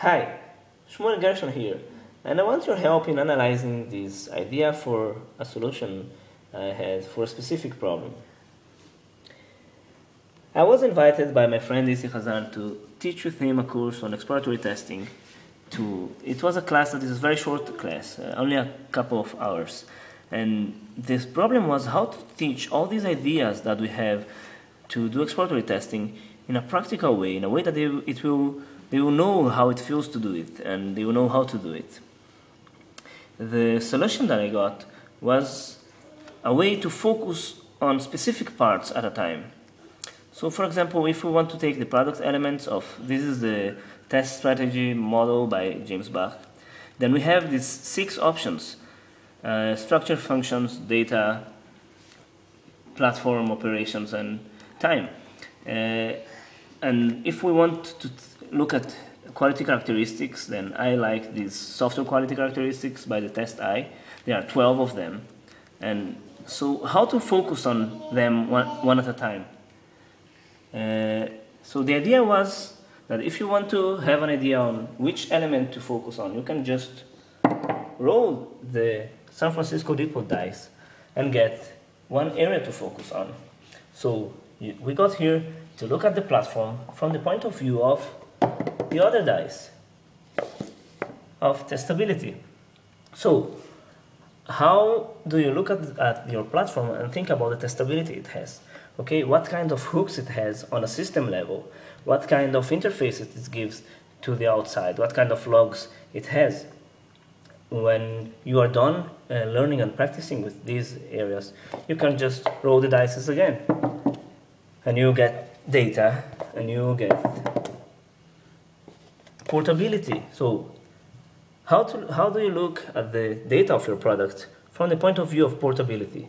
Hi, Shmuel Gershon here, and I want your help in analyzing this idea for a solution I had for a specific problem. I was invited by my friend Isi Hazan to teach with him a course on exploratory testing. To it was a class that is a very short class, uh, only a couple of hours, and this problem was how to teach all these ideas that we have to do exploratory testing in a practical way, in a way that it will they will know how it feels to do it and they will know how to do it. The solution that I got was a way to focus on specific parts at a time. So for example, if we want to take the product elements of, this is the test strategy model by James Bach, then we have these six options, uh, structure functions, data, platform operations, and time. Uh, and if we want to look at quality characteristics, then I like these software quality characteristics by the TestEye. There are 12 of them. And so how to focus on them one, one at a time? Uh, so the idea was that if you want to have an idea on which element to focus on, you can just roll the San Francisco Depot dice and get one area to focus on. So we got here to look at the platform from the point of view of the other dice of testability. So how do you look at, at your platform and think about the testability it has? Okay, what kind of hooks it has on a system level? What kind of interfaces it gives to the outside? What kind of logs it has? When you are done uh, learning and practicing with these areas, you can just roll the dice again. And you get data, and you get portability. So how, to, how do you look at the data of your product from the point of view of portability?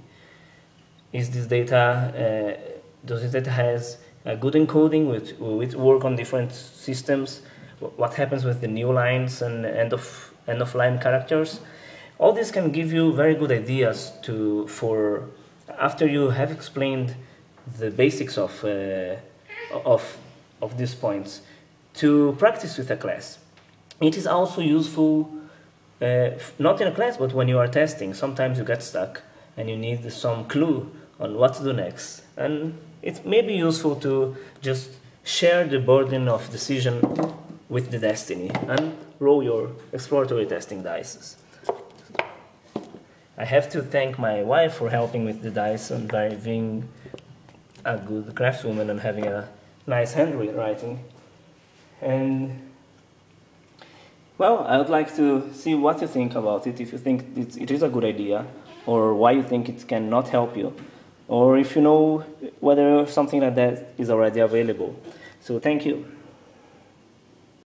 Is this data, uh, does this data has a good encoding with, with work on different systems? What happens with the new lines and end of, end of line characters? All this can give you very good ideas to, for after you have explained the basics of, uh, of, of these points to practice with a class. It is also useful, uh, not in a class, but when you are testing. Sometimes you get stuck and you need some clue on what to do next. And it may be useful to just share the burden of decision with the destiny and roll your exploratory testing dice. I have to thank my wife for helping with the dice and by being a good craftswoman and having a nice handwriting. And well, I would like to see what you think about it, if you think it is a good idea, or why you think it cannot help you, or if you know whether something like that is already available. So thank you.